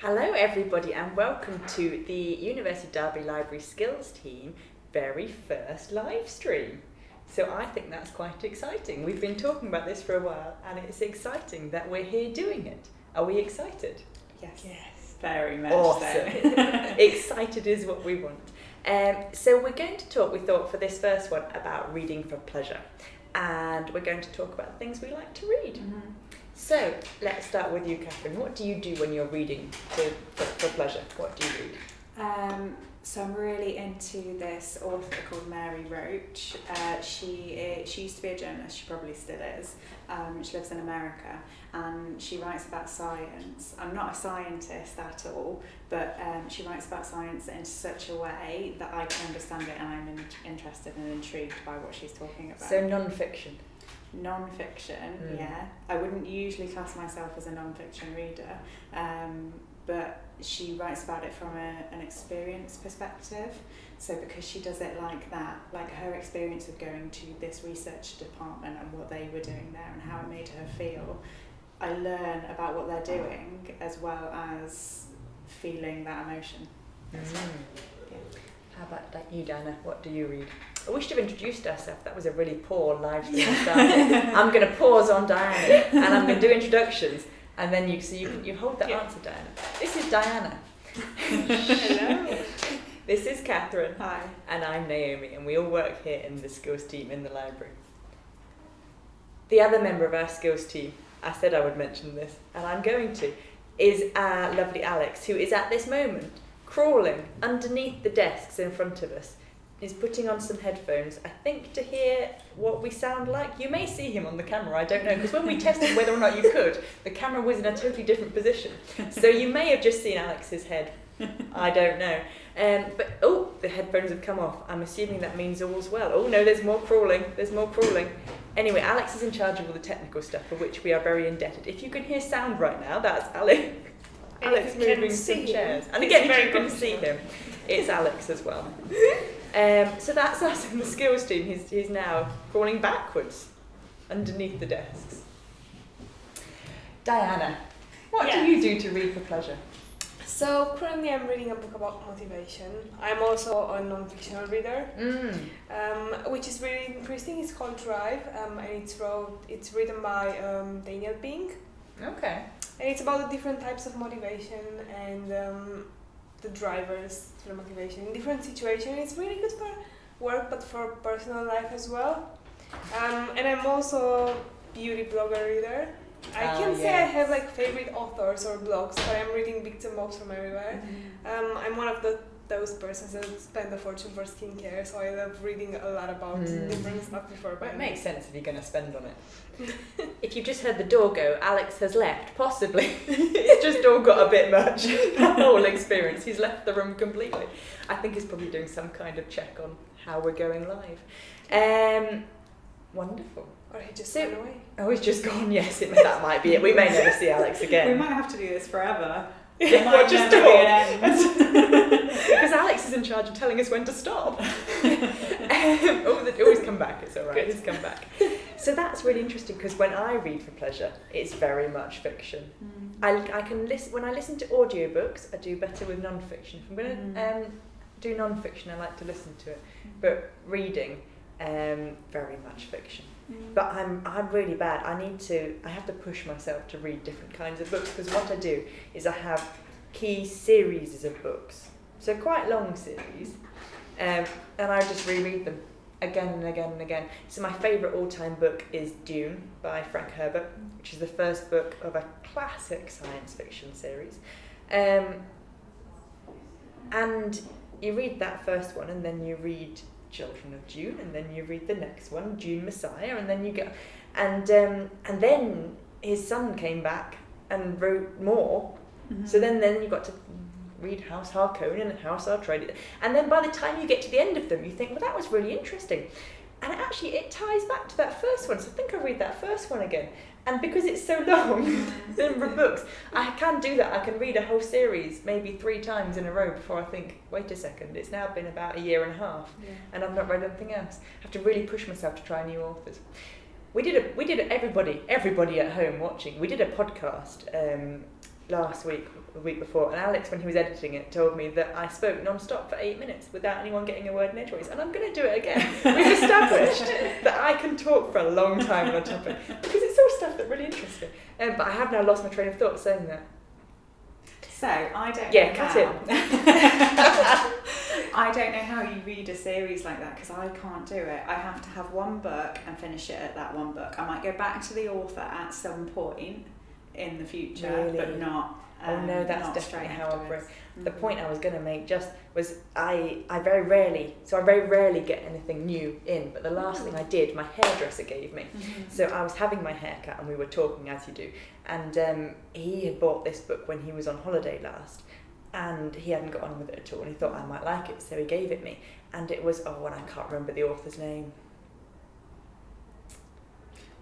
Hello, everybody, and welcome to the University of Derby Library Skills Team very first live stream. So I think that's quite exciting. We've been talking about this for a while, and it's exciting that we're here doing it. Are we excited? Yes. Yes, very much Awesome. so. excited is what we want. Um, so we're going to talk, we thought, for this first one about reading for pleasure. And we're going to talk about things we like to read. Mhm. So let's start with you, Catherine. What do you do when you're reading for, for, for pleasure? What do you read? Um, so I'm really into this author called Mary Roach. Uh, she i she used to be a journalist. She probably still is. Um, she lives in America and she writes about science. I'm not a scientist at all, but um, she writes about science in such a way that I can understand it and I'm in, interested and intrigued by what she's talking about. So non-fiction. Non-fiction Mm. yeah. I wouldn't usually class myself as a non-fiction reader um, but she writes about it from a, an experience perspective. So because she does it like that like her experience of going to this research department and what they were doing there and how it made her feel i learn about what they're doing as well as feeling that emotion. How about you, Diana What do you read? I wish to have introduced herself. That was a really poor live stream start. I'm going to pause on Diana and I'm going to do introductions, and then you so you you hold that Yeah. answer, Diana. This is Diana. Hello. This is Catherine. hi And I'm Naomi, and we all work here in the skills team in the library. The other member of our skills team, I said I would mention this, and I'm going to, is our lovely Alex, who is at this moment crawling underneath the desks in front of us. Is putting on some headphones, I think, to hear what we sound like. You may see him on the camera, I don't know, because when we tested whether or not you could, the camera was in a totally different position. So you may have just seen Alex's head. I don't know. Um, but oh, the headphones have come off. I'm assuming that means all's well. Oh no, there's more crawling. There's more crawling. Anyway, Alex is in charge of all the technical stuff, for which we are very indebted. If you can hear sound right now, that's Alex. Alex moving some chairs. And again, if you can see him, it's Alex as well. Um, so that's us in the skills team. He's, he's now crawling backwards underneath the desks. Diana, what Yes. do you do to read for pleasure? So currently I'm reading a book about motivation. I'm also a non-fictional reader, Mm. um, which is really interesting. It's called Drive, um, and it's wrote, it's written by um, Daniel Pink, Okay. and it's about the different types of motivation and um, the drivers for motivation in different situations. It's really good for work, but for personal life as well. Um, and I'm also beauty blogger reader. I Ah, can say I have like favorite authors or blogs, but I'm reading bits and bobs from everywhere. Um, I'm one of the those persons that spend a fortune for skincare, so I love reading a lot about Mm. different stuff before Well, it makes sense if you're going to spend on it. if you've just heard the door go, Alex has left, possibly. it's just all got a bit much, the whole experience. He's left the room completely. I think he's probably doing some kind of check on how we're going live. Um, wonderful. Or he just So- ran away. Oh, he's just gone. Yes, it, that might be it. We may never see Alex again. we might have to do this forever Yeah, There well, might just never be talk. an end. Because Alex is in charge of telling us when to stop. um, oh, always come back. It's all right. Good. He's come back. So that's really interesting because when I read for pleasure, it's very much fiction. I, I can listen when I listen to audiobooks. I do better with non-fiction. If I'm going to Mm. um, do non-fiction, I like to listen to it. But reading, um, very much fiction. But I'm I'm really bad. I need to. I have to push myself to read different kinds of books because what I do is I have key series of books, so quite long series, um, and I just reread them again and again and again. So my favourite all-time book is Dune by Frank Herbert, which is the first book of a classic science fiction series, um, and you read that first one and then you read Children of Dune, and then you read the next one, Dune Messiah, and then you go, and um, and then his son came back and wrote more. Mm-hmm. So then then you got to read House Harkonnen and House Atreides, and then by the time you get to the end of them, you think, well, that was really interesting, and actually it ties back to that first one. So I think I'll read that first one again. And because it's so long, of books, I can do that. I can read a whole series maybe three times in a row before I think, wait a second, it's now been about a year and a half Yeah. and I've not read anything else. I have to really push myself to try new authors. We did a we did a, everybody everybody at home watching. We did a podcast um, last week, the week before, and Alex, when he was editing it, told me that I spoke non-stop for eight minutes without anyone getting a word in edgeways, and I'm going to do it again. We've established that I can talk for a long time on a topic because it's all stuff that really interests me. Um, but I have now lost my train of thought saying that. So I don't. Yeah, cut how- I don't know how you read a series like that because I can't do it. I have to have one book and finish it at that one book. I might go back to the author at some point in the future, Really? but not. Oh, um, no, that's definitely how I afterwards. The Mhm. point I was going to make just was I, I very rarely, so I very rarely get anything new in, but the last thing I did, my hairdresser gave me. Mhm. So I was having my haircut and we were talking as you do, and um, he had bought this book when he was on holiday last, and he hadn't got on with it at all, and he thought I might like it, so he gave it me, and it was oh, and I can't remember the author's name.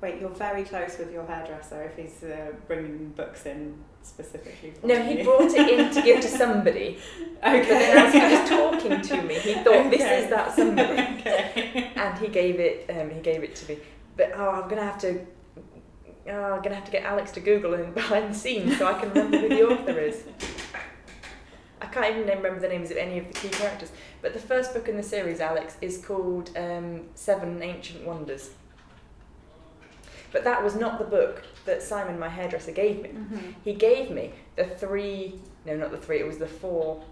Wait, you're very close with your hairdresser if he's uh, bringing books in specifically. For No, you. he brought it in to give to somebody, Okay. but then as he was talking to me, he thought this is that somebody. okay. and he gave it um, he gave it to me but oh i'm gonna have to oh, i'm gonna have to get alex to google and behind the scenes so i can remember who the author is i can't even remember the names of any of the key characters but the first book in the series alex is called um, seven ancient wonders but that was not the book that simon my hairdresser gave me. Mhm. he gave me the three no not the three it was the four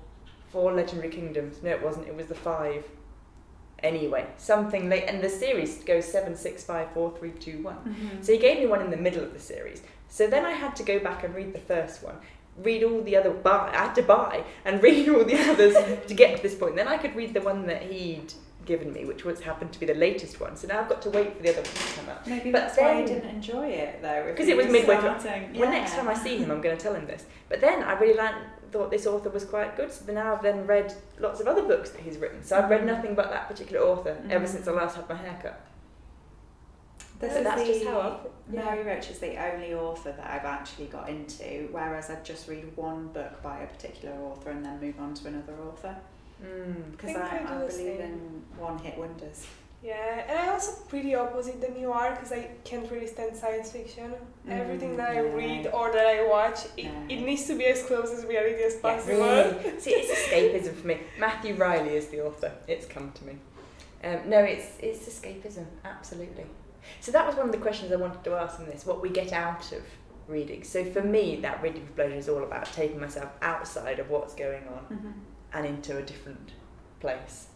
four legendary kingdoms. No it wasn't it was the five. Anyway something late and the series goes seven six five four three two one. Mhm. so he gave me one in the middle of the series. So then i had to go back and read the first one read all the other buy i had to buy and read all the others to get to this point. Then i could read the one that he'd given me which was happened to be the latest one so now i've got to wait for the other one to come out Maybe But that's why you then- didn't enjoy it though. Because it was midway through. starting- Well, next time I see him, I'm going to tell him this. But then I really like, thought this author was quite good, so now I've then read lots of other books that he's written. So I've read Mhm. nothing but that particular author ever Mhm. since I last had my haircut. This So is that's the, just how I've- yeah. Mary Roach is the only author that I've actually got into, whereas I'd just read one book by a particular author and then move on to another author. Mm. Because think I, I I, believe same. in one hit wonders. Yeah, and I also pretty opposite than you are because I can't really stand science fiction. Everything that I Mm, read or that I watch, it, No. it needs to be as close as reality as Yeah, possible. really. See, it's escapism for me. Matthew Reilly is the author. It's come to me. Um, no, it's it's escapism, absolutely. So that was one of the questions I wanted to ask in this: what we get out of reading. So for me, that reading for pleasure is all about taking myself outside of what's going on Mm-hmm. And into a different place.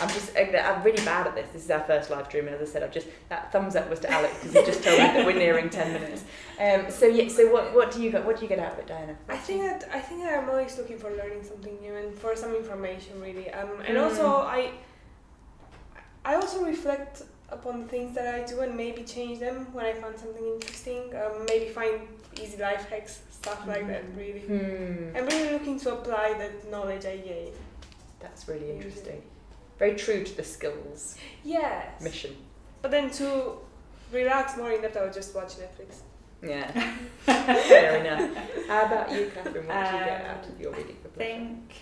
I'm just, I'm really bad at this. This is our first live stream, and as I said, I've just that thumbs up was to Alex because he just told me that we're nearing ten minutes. Um, so yeah, so what, what do you get? What do you get out of it, Diana? I think that I think that I'm always looking for learning something new and for some information really. Um, and Mm. also I I also reflect upon the things that I do and maybe change them when I find something interesting. Um, maybe find easy life hacks, stuff like that. Mhm. Really, Hmm, I'm really looking to apply that knowledge I gain. that's really interesting. Very true to the skills Yes. mission. But then to relax more in depth, I would just watch Netflix. Yeah, fair enough. How about you, Catherine? What do you get out of your reading for I pleasure? think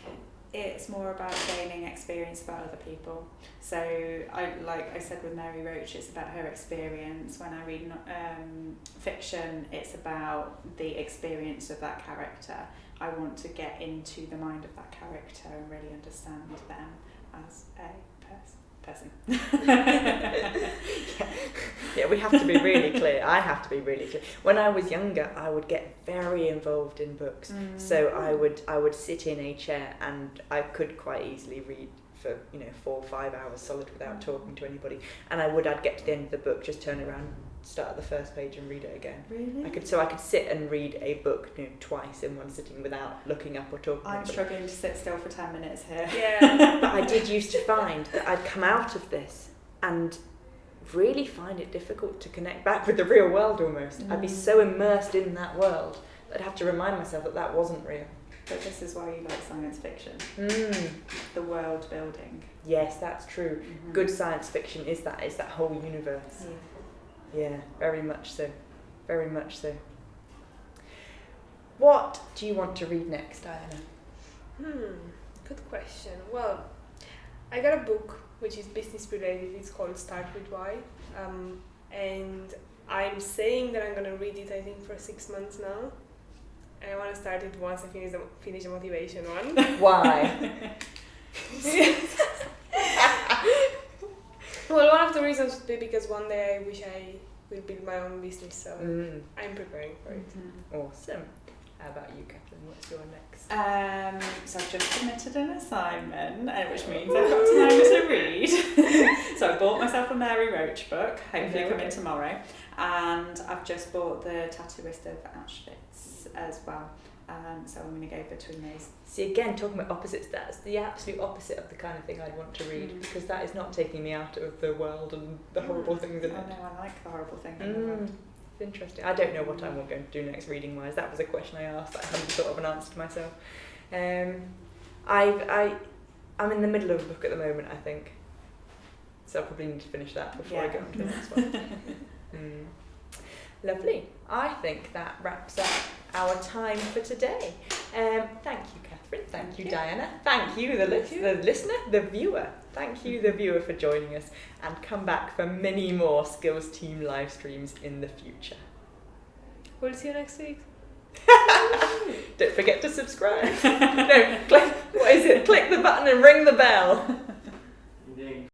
it's more about gaining experience about other people. So I like I said with Mary Roach, it's about her experience. When I read um, fiction, it's about the experience of that character. I want to get into the mind of that character and really understand them as a pers- person. Yeah, we have to be really clear. I have to be really clear. When I was younger, I would get very involved in books. Mm. So I would I would sit in a chair and I could quite easily read for you know four or five hours solid without talking to anybody. And I would I'd get to the end of the book, just turn around, start at the first page and read it again. Really? I could so I could sit and read a book you know, twice in one sitting without looking up or talking. I'm anybody. struggling to sit still for 10 minutes here. Yeah. But I did used to find that I'd come out of this and really find it difficult to connect back with the real world almost. I'd be Mm. so immersed in that world that I'd have to remind myself that that wasn't real. But this is why you like science fiction, Mm. the world building. Yes, that's true. Mhm. Good science fiction is that is that whole universe. Yeah, very much so. Very much so. What do you want to read next, Diana? Hmm, good question. Well, I got a book which is business related. It's called Start with Why, um, and I'm saying that I'm gonna read it. I think for six months now. and I want to start it once I finish the finish the motivation one. Why? well, one of the reasons would be because one day I wish I will build my own business, so Mm, I'm preparing for it. awesome. How about you, Catherine? What's your next? Um, so I've just submitted an assignment, uh, which means I've got time to read. so I bought myself a Mary Roach book, hopefully coming tomorrow, and I've just bought the Tattooist of Auschwitz as well. Um, so I'm going to go between those. See, again, talking about opposites, that's the absolute opposite of the kind of thing I'd want to read Mm. because that is not taking me out of the world and the horrible Mm. things in Oh it. no, I like the horrible thing. in the Mm, world. Interesting. I don't know what I'm going to do next reading wise. That was a question I asked I hadn't thought of an answer to myself. Um, I've, I, I'm in the middle of a book at the moment, I think. So I probably need to finish that before I Yeah. go on to the next one. Mm. Lovely. I think that wraps up our time for today. Um, thank you, Catherine. Thank, Thank you, you. Diana. Thank you, the, lis- you. the listener, the viewer. Thank you, the viewer, for joining us. And come back for many more Skills Team live streams in the future. We'll see you next week. Don't forget to subscribe. no, click, what is it? Click the button and ring the bell.